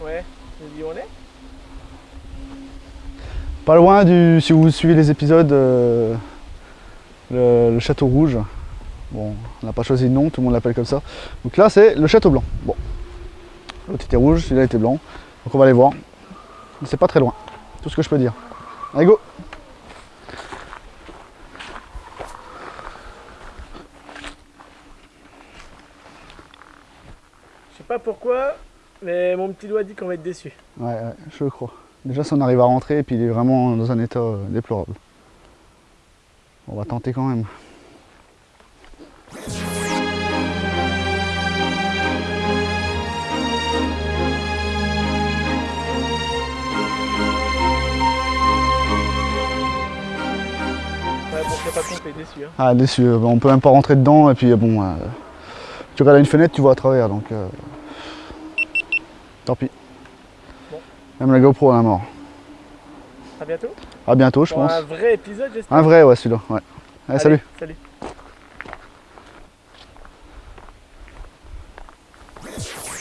Ouais, Pas loin du, si vous suivez les épisodes, euh, le, le Château Rouge. Bon, on n'a pas choisi de nom, tout le monde l'appelle comme ça. Donc là, c'est le Château Blanc. Bon, l'autre était rouge, celui-là était blanc. Donc on va aller voir. C'est pas très loin, tout ce que je peux dire. Allez, go Je sais pas pourquoi, mais mon petit doigt dit qu'on va être déçu. Ouais, ouais, je le crois. Déjà, si on arrive à rentrer, et puis il est vraiment dans un état euh, déplorable. On va tenter quand même. Ouais, bon, pas déçu. Hein. Ah, déçu, euh, on peut même pas rentrer dedans, et puis euh, bon, euh, tu regardes une fenêtre, tu vois à travers, donc euh, tant pis. Bon. Même la GoPro à la mort. À bientôt. À bientôt, je pense. Un vrai épisode, j'espère. Un vrai, ouais, celui-là. Ouais. Allez, Allez, salut. Salut.